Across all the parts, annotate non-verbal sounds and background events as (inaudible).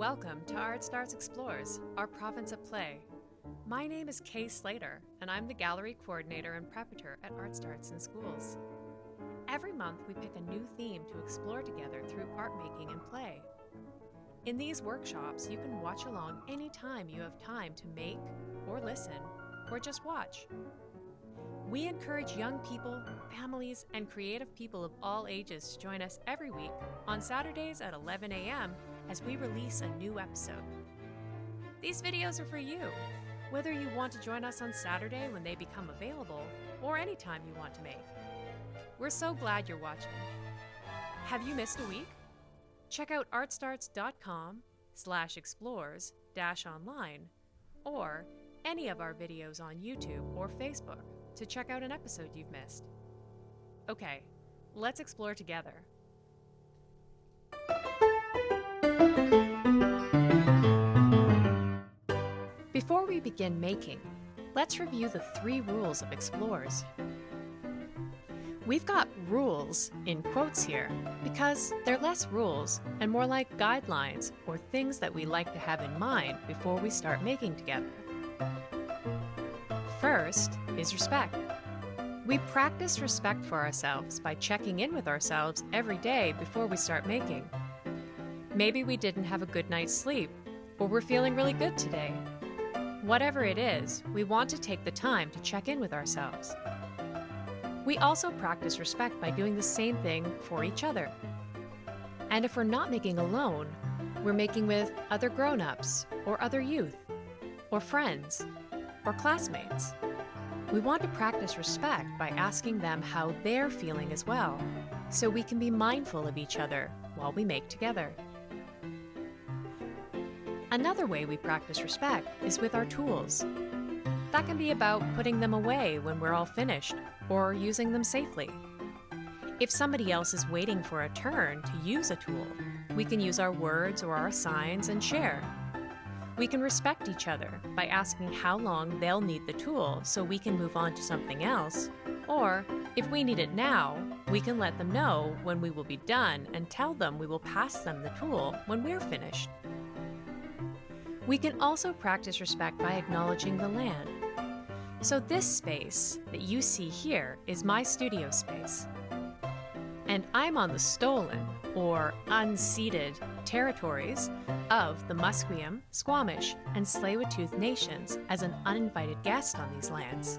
Welcome to Art Starts Explores, our province of play. My name is Kay Slater, and I'm the gallery coordinator and preparator at Art Starts in Schools. Every month, we pick a new theme to explore together through art making and play. In these workshops, you can watch along anytime you have time to make, or listen, or just watch. We encourage young people, families, and creative people of all ages to join us every week on Saturdays at 11 a.m. as we release a new episode. These videos are for you, whether you want to join us on Saturday when they become available or any time you want to make. We're so glad you're watching. Have you missed a week? Check out artstarts.com slash explores dash online or any of our videos on YouTube or Facebook to check out an episode you've missed. Okay, let's explore together. We begin making, let's review the three rules of explorers. We've got rules in quotes here because they're less rules and more like guidelines or things that we like to have in mind before we start making together. First is respect. We practice respect for ourselves by checking in with ourselves every day before we start making. Maybe we didn't have a good night's sleep, or we're feeling really good today. Whatever it is, we want to take the time to check in with ourselves. We also practice respect by doing the same thing for each other. And if we're not making alone, we're making with other grown ups, or other youth, or friends, or classmates. We want to practice respect by asking them how they're feeling as well, so we can be mindful of each other while we make together. Another way we practice respect is with our tools. That can be about putting them away when we're all finished, or using them safely. If somebody else is waiting for a turn to use a tool, we can use our words or our signs and share. We can respect each other by asking how long they'll need the tool so we can move on to something else. Or, if we need it now, we can let them know when we will be done and tell them we will pass them the tool when we're finished. We can also practice respect by acknowledging the land. So this space that you see here is my studio space. And I'm on the stolen, or unceded, territories of the Musqueam, Squamish, and Tsleil-Waututh nations as an uninvited guest on these lands.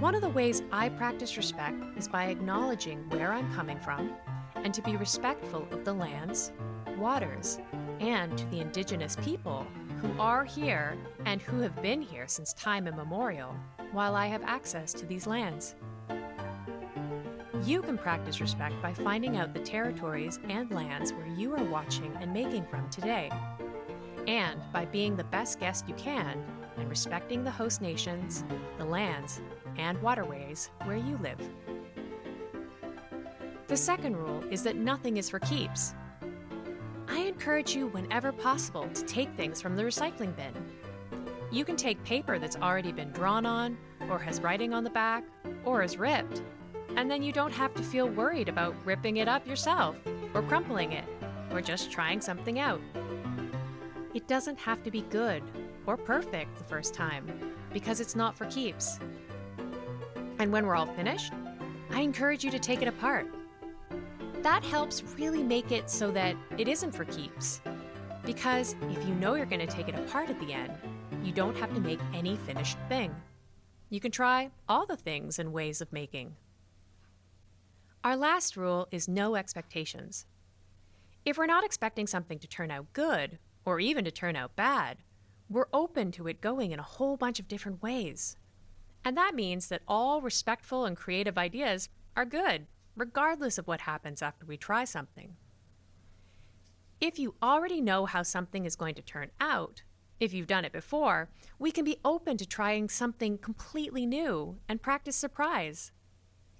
One of the ways I practice respect is by acknowledging where I'm coming from and to be respectful of the lands, waters, and to the indigenous people who are here and who have been here since time immemorial while I have access to these lands. You can practice respect by finding out the territories and lands where you are watching and making from today, and by being the best guest you can and respecting the host nations, the lands, and waterways where you live. The second rule is that nothing is for keeps. Encourage you whenever possible to take things from the recycling bin. You can take paper that's already been drawn on, or has writing on the back, or is ripped, and then you don't have to feel worried about ripping it up yourself, or crumpling it, or just trying something out. It doesn't have to be good or perfect the first time, because it's not for keeps. And when we're all finished, I encourage you to take it apart. That helps really make it so that it isn't for keeps. Because if you know you're going to take it apart at the end, you don't have to make any finished thing. You can try all the things and ways of making. Our last rule is no expectations. If we're not expecting something to turn out good, or even to turn out bad, we're open to it going in a whole bunch of different ways. And that means that all respectful and creative ideas are good, regardless of what happens after we try something. If you already know how something is going to turn out, if you've done it before, we can be open to trying something completely new and practice surprise.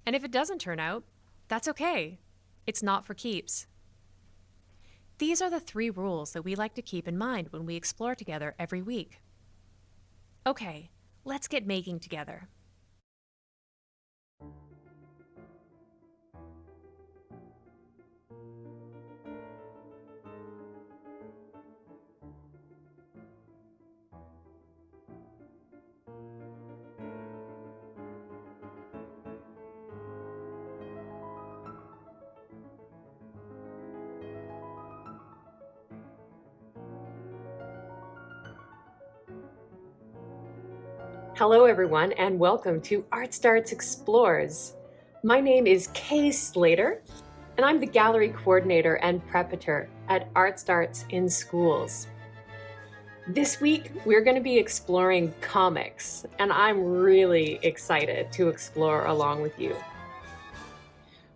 And if it doesn't turn out, that's okay. It's not for keeps. These are the three rules that we like to keep in mind when we explore together every week. Okay, let's get making together. Hello everyone and welcome to Art Starts Explores. My name is Kay Slater and I'm the gallery coordinator and preparator at Art Starts in Schools. This week we're going to be exploring comics and I'm really excited to explore along with you.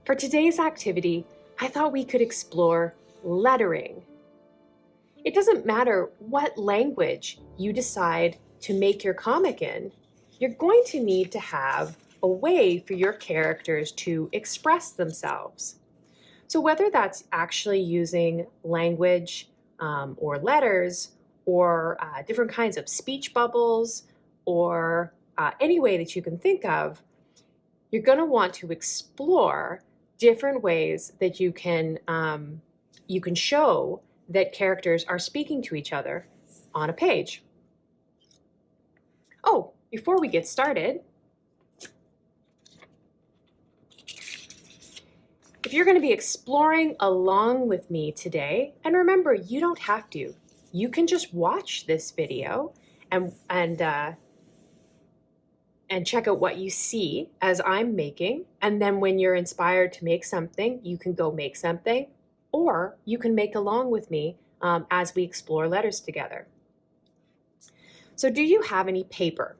For today's activity, I thought we could explore lettering. It doesn't matter what language you decide to make your comic in, you're going to need to have a way for your characters to express themselves. So whether that's actually using language um, or letters or uh, different kinds of speech bubbles or uh, any way that you can think of, you're going to want to explore different ways that you can um, you can show that characters are speaking to each other on a page. Oh, before we get started, if you're going to be exploring along with me today, and remember, you don't have to. You can just watch this video and, and uh, and check out what you see as I'm making. And then when you're inspired to make something, you can go make something, or you can make along with me um, as we explore letters together. So do you have any paper?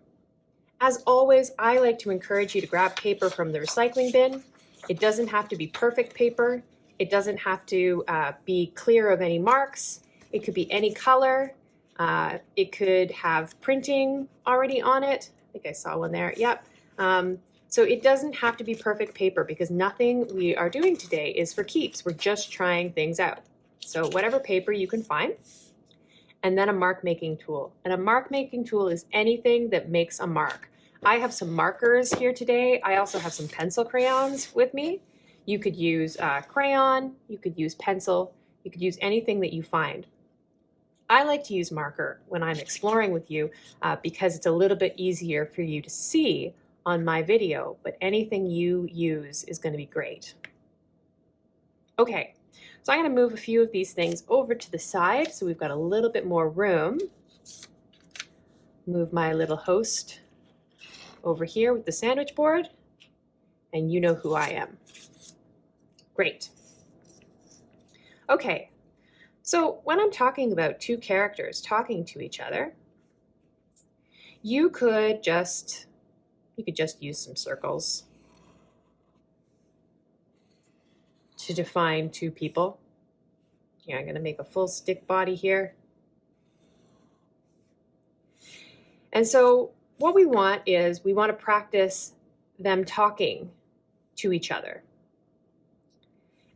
As always, I like to encourage you to grab paper from the recycling bin. It doesn't have to be perfect paper. It doesn't have to uh, be clear of any marks. It could be any color. Uh, it could have printing already on it. I think I saw one there. Yep. Um, so it doesn't have to be perfect paper because nothing we are doing today is for keeps. We're just trying things out. So whatever paper you can find, and then a mark making tool. And a mark making tool is anything that makes a mark. I have some markers here today. I also have some pencil crayons with me. You could use crayon, you could use pencil, you could use anything that you find. I like to use marker when I'm exploring with you uh, because it's a little bit easier for you to see on my video, but anything you use is going to be great. Okay, so I'm going to move a few of these things over to the side so we've got a little bit more room. Move my little host over here with the sandwich board, and you know who I am. Great. Okay, so when I'm talking about two characters talking to each other, you could just you could just use some circles to define two people. Here, I'm going to make a full stick body here. And so what we want is we want to practice them talking to each other.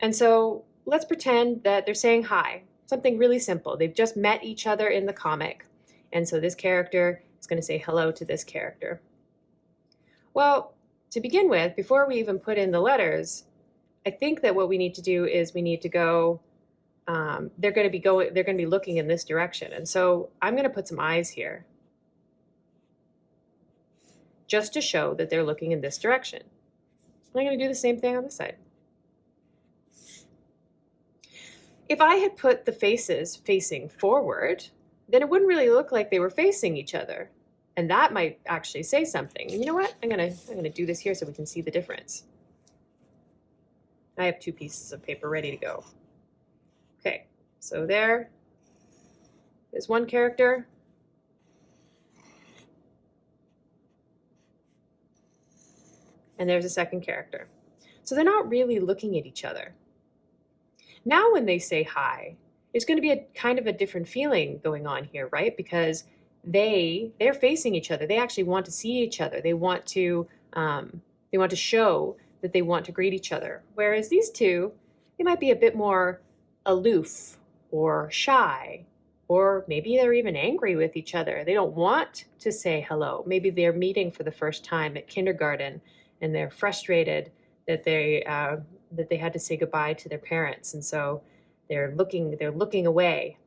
And so let's pretend that they're saying hi something really simple. They've just met each other in the comic. And so this character is going to say hello to this character. Well, to begin with, before we even put in the letters, I think that what we need to do is we need to go, um, they're going to be going, they're going to be looking in this direction. And so I'm going to put some eyes here just to show that they're looking in this direction. I'm going to do the same thing on this side. If I had put the faces facing forward, then it wouldn't really look like they were facing each other. And that might actually say something. And you know what? I'm gonna I'm gonna do this here so we can see the difference. I have two pieces of paper ready to go. Okay, so there is one character. And there's a second character. So they're not really looking at each other. Now when they say hi, it's going to be a kind of a different feeling going on here, right? Because they they're facing each other. They actually want to see each other. They want to um, they want to show that they want to greet each other. Whereas these two, they might be a bit more aloof or shy, or maybe they're even angry with each other. They don't want to say hello. Maybe they're meeting for the first time at kindergarten and they're frustrated that they uh, that they had to say goodbye to their parents, and so they're looking they're looking away.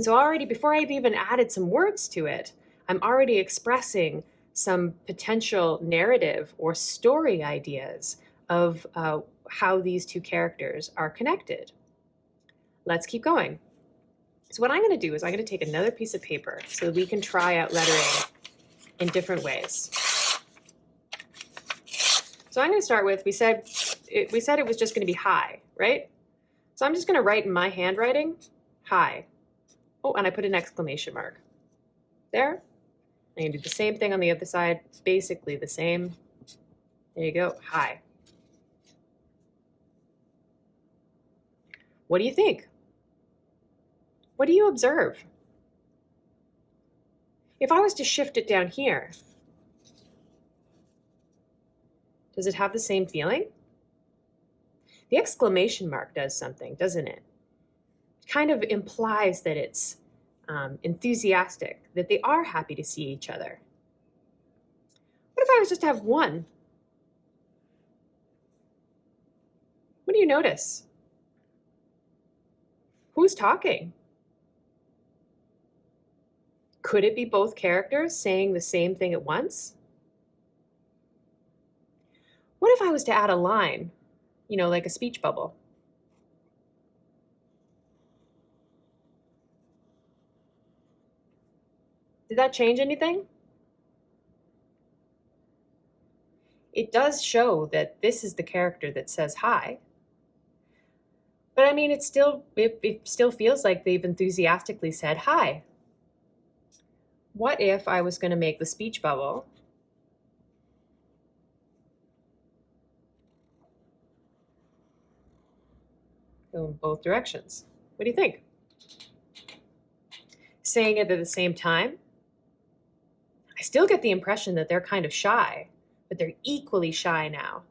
So already before I've even added some words to it, I'm already expressing some potential narrative or story ideas of uh, how these two characters are connected. Let's keep going. So what I'm going to do is I'm going to take another piece of paper so we can try out lettering in different ways. So I'm going to start with, we said it, we said it was just going to be hi, right? So I'm just going to write in my handwriting, hi. Oh, and I put an exclamation mark. There. To do the same thing on the other side, basically the same. There you go, hi. What do you think? What do you observe? If I was to shift it down here, does it have the same feeling? The exclamation mark does something, doesn't it? It kind of implies that it's um, enthusiastic, that they are happy to see each other. What if I was just to have one? What do you notice? Who's talking? Could it be both characters saying the same thing at once? What if I was to add a line, you know, like a speech bubble? Did that change anything? It does show that this is the character that says hi. But I mean, it still, it, it still feels like they've enthusiastically said hi. What if I was going to make the speech bubble go in both directions? What do you think? Saying it at the same time I still get the impression that they're kind of shy, but they're equally shy now.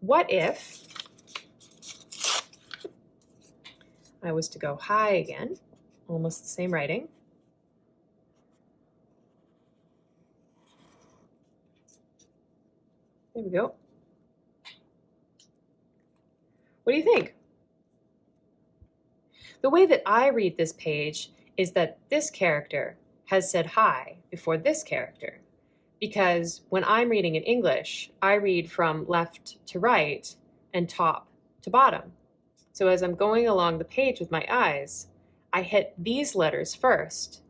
What if I was to go hi again, almost the same writing. There we go. What do you think? The way that I read this page is that this character has said hi before this character. Because when I'm reading in English, I read from left to right and top to bottom. So as I'm going along the page with my eyes, I hit these letters first.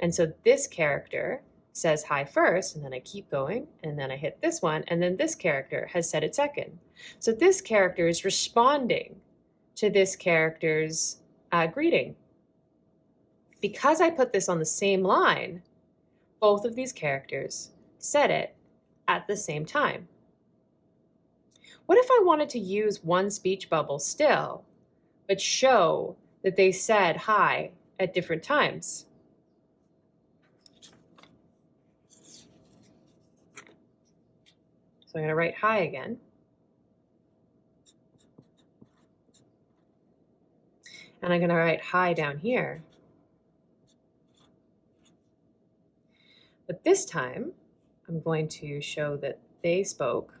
And so this character says hi first, and then I keep going, and then I hit this one, and then this character has said it second. So this character is responding to this character's uh, greeting because I put this on the same line, both of these characters said it at the same time. What if I wanted to use one speech bubble still, but show that they said hi at different times? So I'm going to write hi again. And I'm going to write hi down here. This time, I'm going to show that they spoke,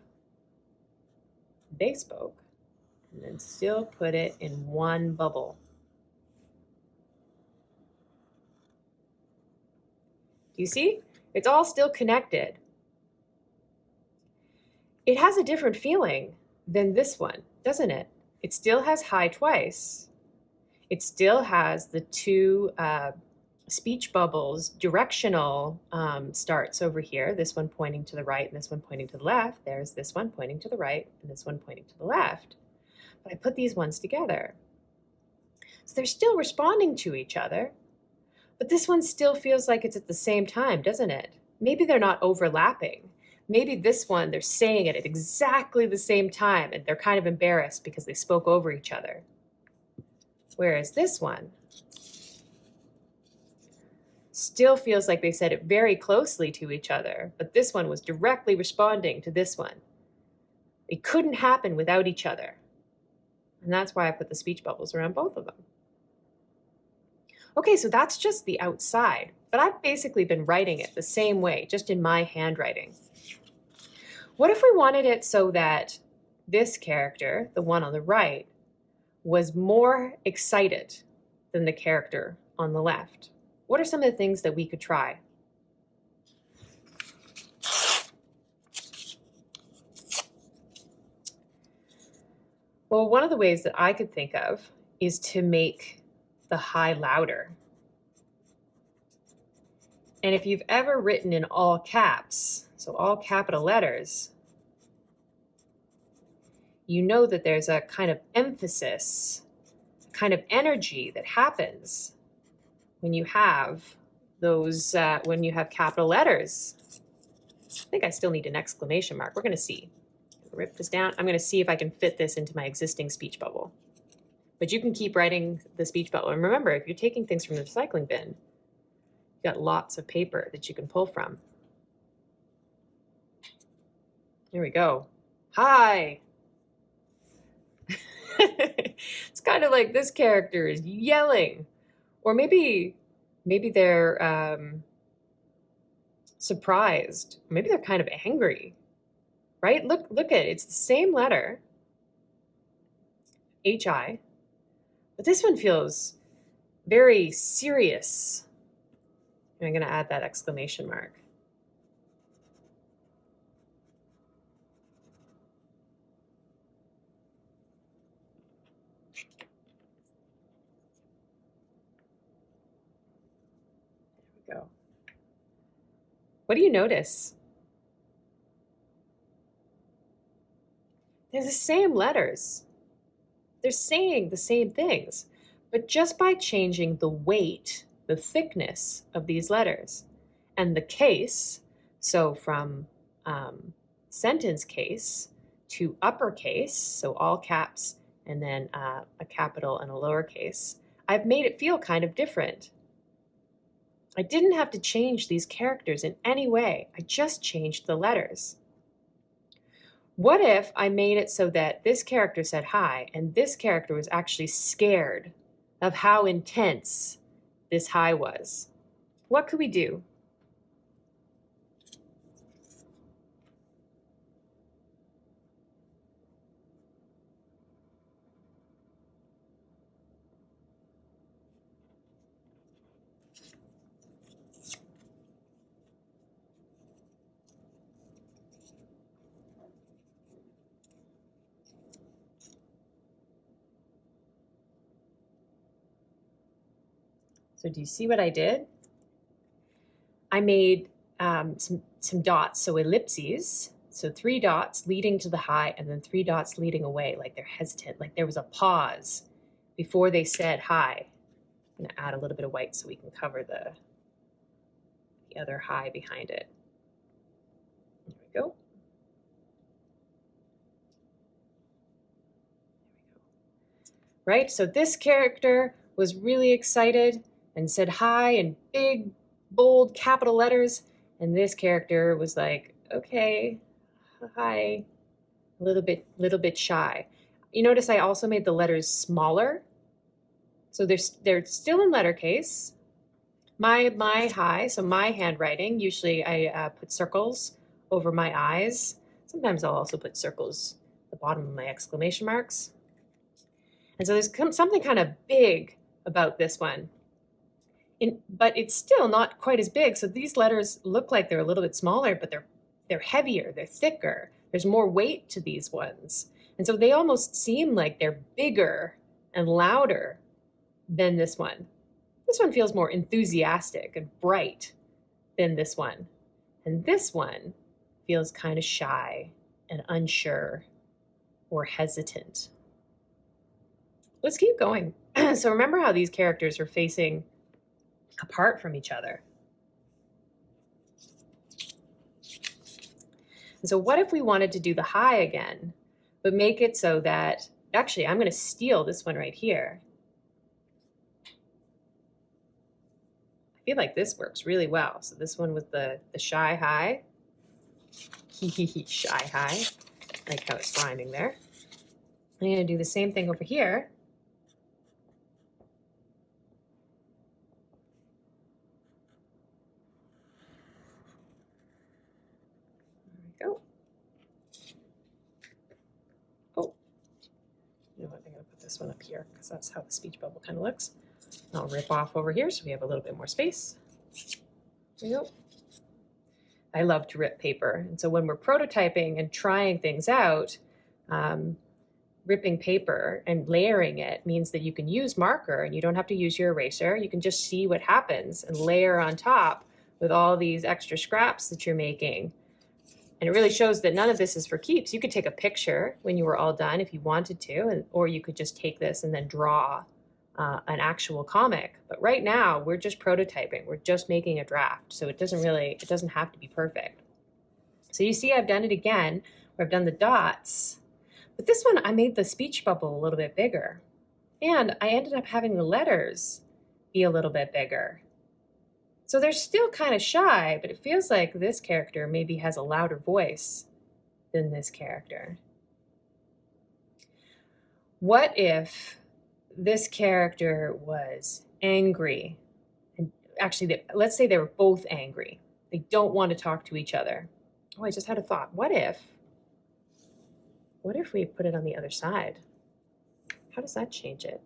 they spoke, and then still put it in one bubble. Do you see? It's all still connected. It has a different feeling than this one, doesn't it? It still has hi twice. It still has the two uh, speech bubbles, directional um, starts over here, this one pointing to the right and this one pointing to the left. There's this one pointing to the right and this one pointing to the left. But I put these ones together. So they're still responding to each other, but this one still feels like it's at the same time, doesn't it? Maybe they're not overlapping. Maybe this one, they're saying it at exactly the same time and they're kind of embarrassed because they spoke over each other. Whereas this one, still feels like they said it very closely to each other, but this one was directly responding to this one. It couldn't happen without each other. And that's why I put the speech bubbles around both of them. Okay, so that's just the outside, but I've basically been writing it the same way, just in my handwriting. What if we wanted it so that this character, the one on the right, was more excited than the character on the left? What are some of the things that we could try? Well, one of the ways that I could think of is to make the hi louder. And if you've ever written in all caps, so all capital letters, you know that there's a kind of emphasis, kind of energy that happens when you have those, uh, when you have capital letters. I think I still need an exclamation mark. We're going to see. Rip this down. I'm going to see if I can fit this into my existing speech bubble. But you can keep writing the speech bubble. And remember, if you're taking things from the recycling bin, you've got lots of paper that you can pull from. There we go. Hi. (laughs) it's kind of like this character is yelling. Or maybe maybe they're um, surprised. Maybe they're kind of angry, right? Look, look at it. It's the same letter, H-I, but this one feels very serious. And I'm going to add that exclamation mark. What do you notice? They're the same letters. They're saying the same things, but just by changing the weight, the thickness of these letters and the case, so from um, sentence case to uppercase, so all caps and then uh, a capital and a lowercase, I've made it feel kind of different. I didn't have to change these characters in any way. I just changed the letters. What if I made it so that this character said hi and this character was actually scared of how intense this hi was? What could we do? So do you see what I did? I made um, some, some dots, so ellipses. So three dots leading to the hi and then three dots leading away, like they're hesitant, like there was a pause before they said hi. I'm gonna add a little bit of white so we can cover the, the other hi behind it. There we go. Right, so this character was really excited and said hi in big, bold capital letters. And this character was like, okay, hi, a little bit, little bit shy. You notice I also made the letters smaller. So they're, they're still in letter case. My, my hi, so my handwriting, usually I uh, put circles over my eyes. Sometimes I'll also put circles at the bottom of my exclamation marks. And so there's something kind of big about this one. In, but it's still not quite as big. So these letters look like they're a little bit smaller, but they're they're heavier, they're thicker. There's more weight to these ones. And so they almost seem like they're bigger and louder than this one. This one feels more enthusiastic and bright than this one. And this one feels kind of shy and unsure or hesitant. Let's keep going. (clears throat) so remember how these characters are facing apart from each other. And so what if we wanted to do the hi again, but make it so that, actually, I'm going to steal this one right here. I feel like this works really well. So this one with the, the shy high. hi, (laughs) shy hi, like how it's rhyming there. I'm going to do the same thing over here. this one up here because that's how the speech bubble kind of looks. I'll rip off over here so we have a little bit more space. There you go. I love to rip paper. And so when we're prototyping and trying things out, um, ripping paper and layering it means that you can use marker and you don't have to use your eraser. You can just see what happens and layer on top with all these extra scraps that you're making. And it really shows that none of this is for keeps. You could take a picture when you were all done if you wanted to, and, or you could just take this and then draw uh, an actual comic. But right now, we're just prototyping. We're just making a draft. So it doesn't really, it doesn't have to be perfect. So you see I've done it again, where I've done the dots. But this one, I made the speech bubble a little bit bigger. And I ended up having the letters be a little bit bigger. So they're still kind of shy, but it feels like this character maybe has a louder voice than this character. What if this character was angry? And actually, let's say they were both angry. They don't want to talk to each other. Oh, I just had a thought. What if, what if we put it on the other side? How does that change it?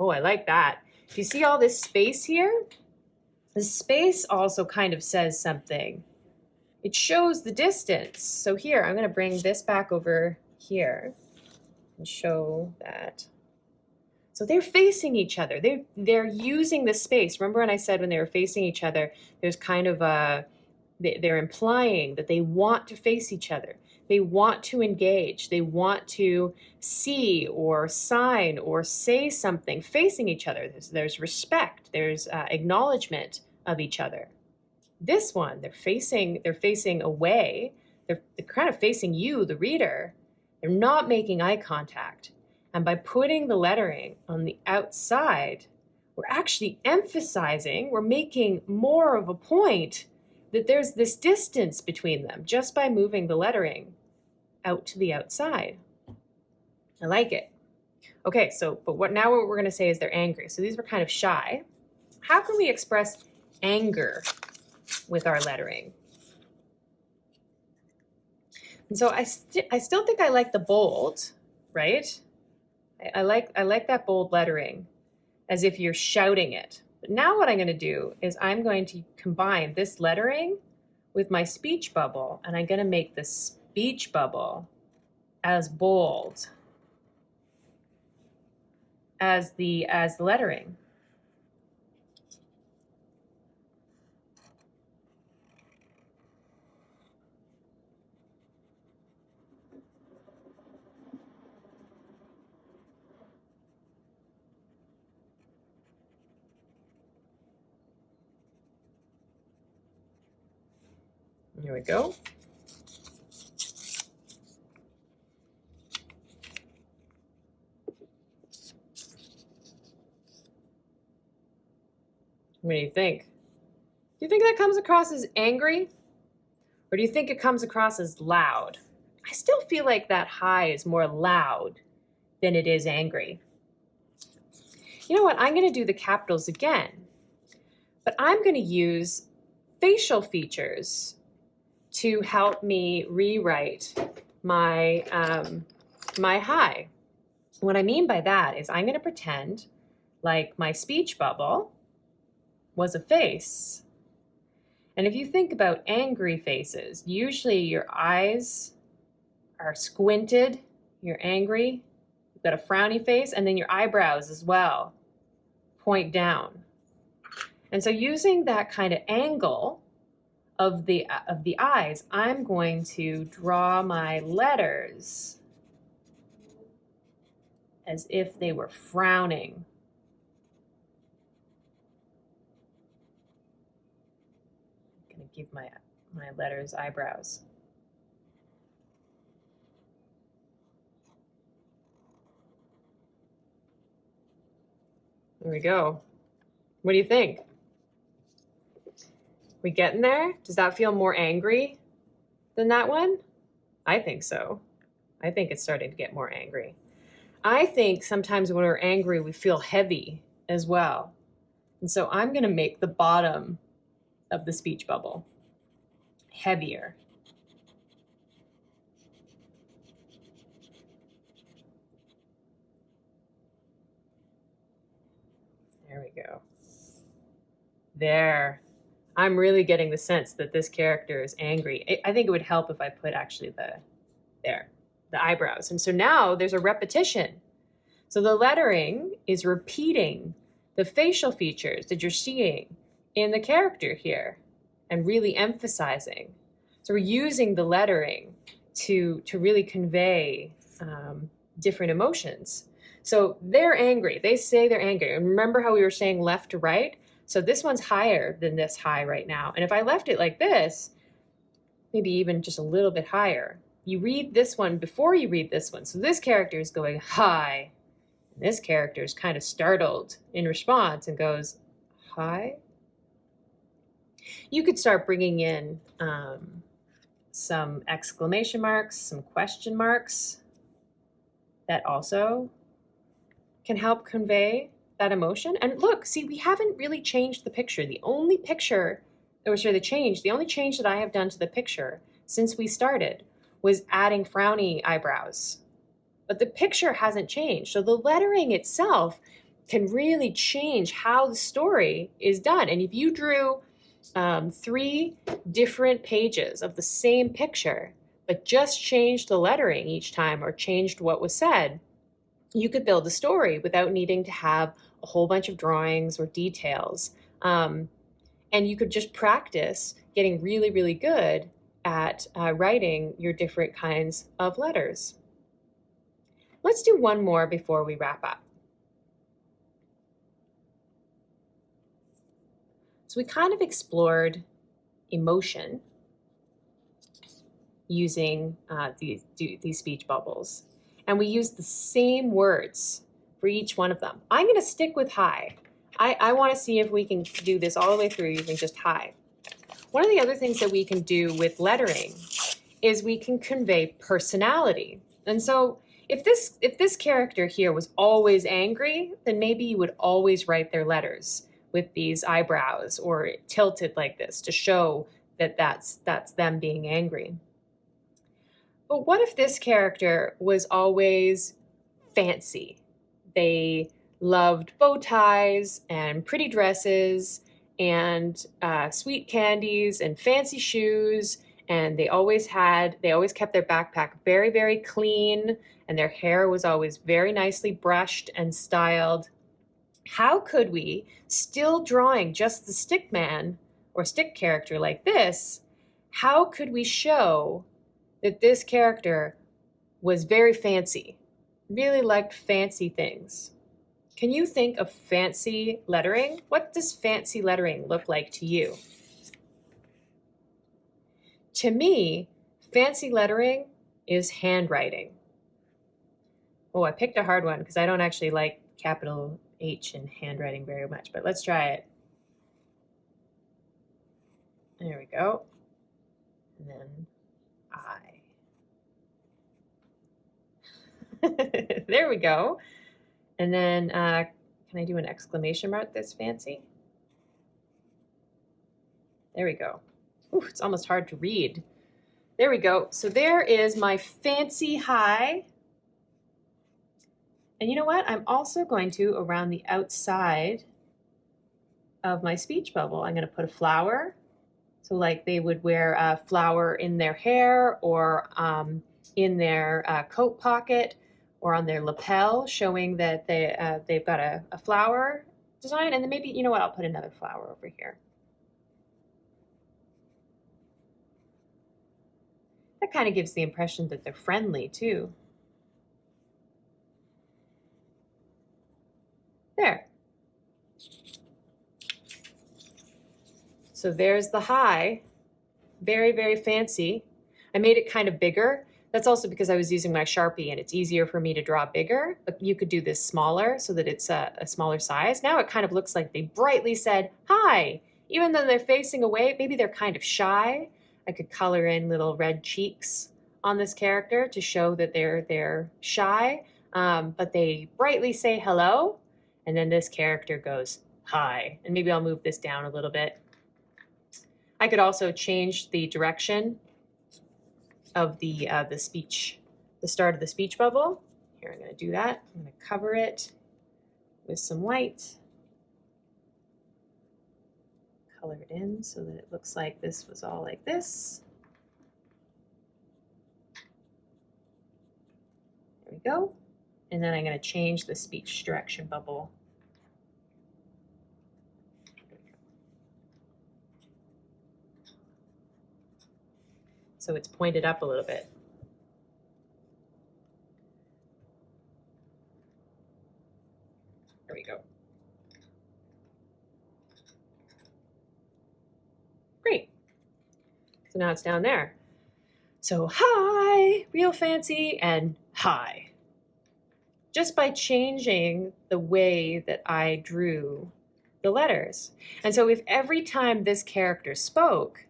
Oh, I like that. Do you see all this space here? The space also kind of says something. It shows the distance. So here, I'm going to bring this back over here and show that. So they're facing each other. They're, they're using the space. Remember when I said when they were facing each other, there's kind of a, they're implying that they want to face each other. They want to engage. They want to see or sign or say something facing each other. There's, there's respect. There's uh, acknowledgement of each other. This one, they're facing, they're facing away. They're, they're kind of facing you, the reader. They're not making eye contact. And by putting the lettering on the outside, we're actually emphasizing, we're making more of a point that there's this distance between them just by moving the lettering out to the outside. I like it. Okay, so, but what now what we're gonna say is they're angry. So these were kind of shy. How can we express anger with our lettering? And so I, st I still think I like the bold, right? I, I, like, I like that bold lettering as if you're shouting it. But now what I'm going to do is I'm going to combine this lettering with my speech bubble, and I'm going to make the speech bubble as bold as the as the lettering. Here we go. What do you think? Do you think that comes across as angry? Or do you think it comes across as loud? I still feel like that hi is more loud than it is angry. You know what? I'm going to do the capitals again. But I'm going to use facial features to help me rewrite my, um, my hi. What I mean by that is I'm going to pretend like my speech bubble was a face. And if you think about angry faces, usually your eyes are squinted, you're angry, you've got a frowny face, and then your eyebrows as well point down. And so using that kind of angle of the, of the eyes, I'm going to draw my letters as if they were frowning. I'm going to give my, my letters eyebrows. There we go. What do you think? We getting there? Does that feel more angry than that one? I think so. I think it's starting to get more angry. I think sometimes when we're angry, we feel heavy as well. And so I'm going to make the bottom of the speech bubble heavier. There we go. There. I'm really getting the sense that this character is angry. I think it would help if I put actually the, there, the eyebrows. And so now there's a repetition. So the lettering is repeating the facial features that you're seeing in the character here and really emphasizing. So we're using the lettering to, to really convey um, different emotions. So they're angry. They say they're angry. And remember how we were saying left to right? So this one's higher than this hi right now. And if I left it like this, maybe even just a little bit higher, you read this one before you read this one. So this character is going hi. And this character is kind of startled in response and goes, hi? You could start bringing in um, some exclamation marks, some question marks that also can help convey that emotion. And look, see, we haven't really changed the picture. The only picture, or sorry, the change, the only change that I have done to the picture since we started was adding frowny eyebrows. But the picture hasn't changed. So the lettering itself can really change how the story is done. And if you drew um, three different pages of the same picture, but just changed the lettering each time or changed what was said, you could build a story without needing to have a whole bunch of drawings or details. Um, and you could just practice getting really, really good at uh, writing your different kinds of letters. Let's do one more before we wrap up. So we kind of explored emotion using uh, these, these speech bubbles. And we use the same words for each one of them. I'm going to stick with hi. I, I want to see if we can do this all the way through using just hi. One of the other things that we can do with lettering is we can convey personality. And so if this, if this character here was always angry, then maybe you would always write their letters with these eyebrows or tilted like this to show that that's, that's them being angry. But what if this character was always fancy? They loved bow ties and pretty dresses and uh, sweet candies and fancy shoes and they always had they always kept their backpack very very clean and their hair was always very nicely brushed and styled how could we, still drawing just the stick man or stick character like this, how could we show that this character was very fancy, really liked fancy things? Can you think of fancy lettering? What does fancy lettering look like to you? To me, fancy lettering is handwriting. Oh, I picked a hard one because I don't actually like capital H in handwriting very much, but let's try it. There we go. And then I. (laughs) there we go. And then uh, can I do an exclamation mark that's fancy? There we go. Ooh, it's almost hard to read. There we go. So there is my fancy hi and you know what? I'm also going to, around the outside of my speech bubble, I'm going to put a flower. So like they would wear a flower in their hair or um, in their uh, coat pocket or on their lapel, showing that they, uh, they've got a, a flower design. And then maybe, you know what, I'll put another flower over here. That kind of gives the impression that they're friendly too. There. So there's the hi. Very, very fancy. I made it kind of bigger. That's also because I was using my Sharpie and it's easier for me to draw bigger, but you could do this smaller so that it's a, a smaller size. Now it kind of looks like they brightly said, hi, even though they're facing away, maybe they're kind of shy. I could color in little red cheeks on this character to show that they're, they're shy, um, but they brightly say hello. And then this character goes hi. And maybe I'll move this down a little bit. I could also change the direction of the, uh, the speech, the start of the speech bubble. Here, I'm going to do that. I'm going to cover it with some white. Color it in so that it looks like this was all like this. There we go. And then I'm going to change the speech direction bubble. So it's pointed up a little bit. There we go. Great. So now it's down there. So hi, real fancy, and hi. Just by changing the way that I drew the letters. And so if every time this character spoke,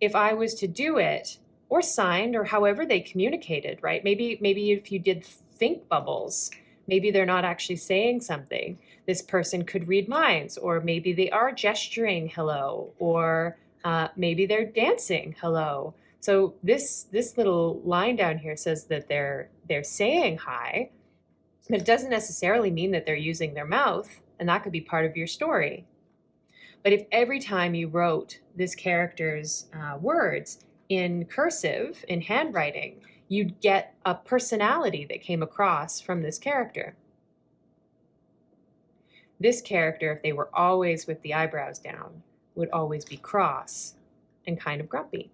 if I was to do it or signed or however they communicated, right? Maybe maybe if you did think bubbles, maybe they're not actually saying something. This person could read minds, or maybe they are gesturing hello, or uh, maybe they're dancing hello. So this this little line down here says that they're they're saying hi, but it doesn't necessarily mean that they're using their mouth, and that could be part of your story. But if every time you wrote this character's uh, words in cursive, in handwriting, you'd get a personality that came across from this character. This character, if they were always with the eyebrows down, would always be cross and kind of grumpy.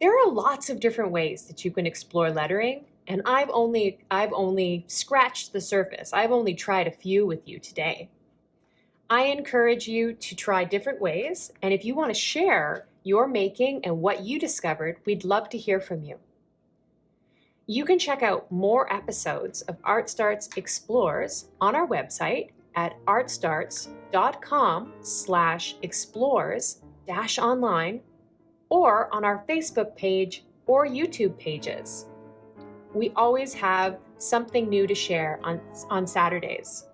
There are lots of different ways that you can explore lettering, and I've only, I've only scratched the surface. I've only tried a few with you today. I encourage you to try different ways, and if you want to share your making and what you discovered, we'd love to hear from you. You can check out more episodes of Art Starts Explores on our website at artstarts.com slash explores dash online or on our Facebook page or YouTube pages. We always have something new to share on, on Saturdays.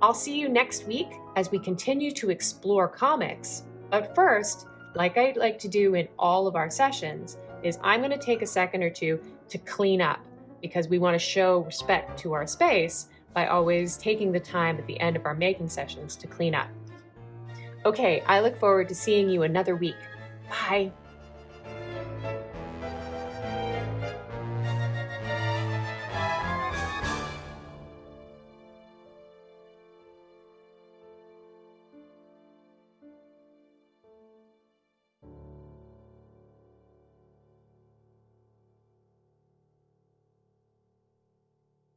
I'll see you next week as we continue to explore comics. But first, like I like to do in all of our sessions, is I'm going to take a second or two to clean up because we want to show respect to our space by always taking the time at the end of our making sessions to clean up. Okay, I look forward to seeing you another week. Bye.